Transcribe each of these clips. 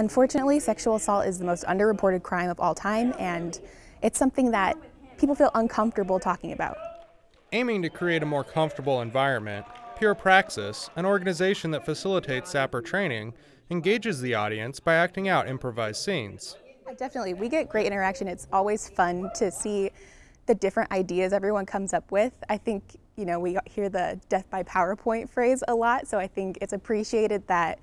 Unfortunately, sexual assault is the most underreported crime of all time, and it's something that people feel uncomfortable talking about. Aiming to create a more comfortable environment, Pure Praxis, an organization that facilitates SAPR training, engages the audience by acting out improvised scenes. Definitely, we get great interaction. It's always fun to see the different ideas everyone comes up with. I think, you know, we hear the death by PowerPoint phrase a lot, so I think it's appreciated that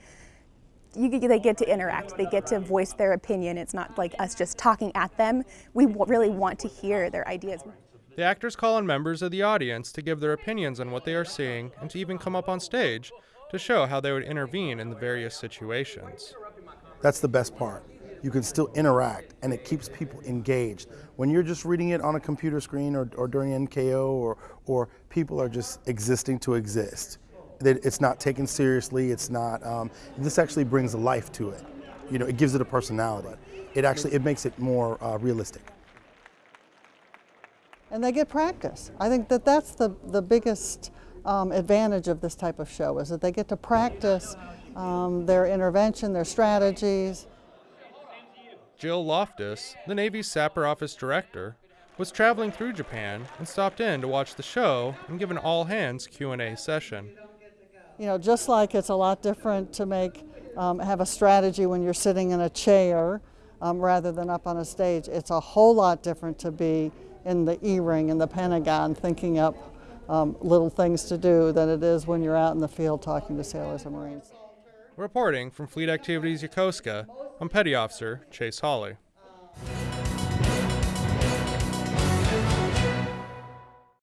you, they get to interact, they get to voice their opinion. It's not like us just talking at them. We really want to hear their ideas. The actors call on members of the audience to give their opinions on what they are seeing and to even come up on stage to show how they would intervene in the various situations. That's the best part. You can still interact and it keeps people engaged. When you're just reading it on a computer screen or, or during NKO or, or people are just existing to exist, it's not taken seriously, it's not, um, this actually brings life to it. You know, it gives it a personality. It actually, it makes it more uh, realistic. And they get practice. I think that that's the, the biggest um, advantage of this type of show is that they get to practice um, their intervention, their strategies. Jill Loftus, the Navy's SAPR Office Director, was traveling through Japan and stopped in to watch the show and give an all-hands Q&A session. You know, just like it's a lot different to make um, have a strategy when you're sitting in a chair um, rather than up on a stage, it's a whole lot different to be in the E-ring in the Pentagon thinking up um, little things to do than it is when you're out in the field talking to sailors and Marines. Reporting from Fleet Activities Yokosuka, I'm Petty Officer Chase Hawley.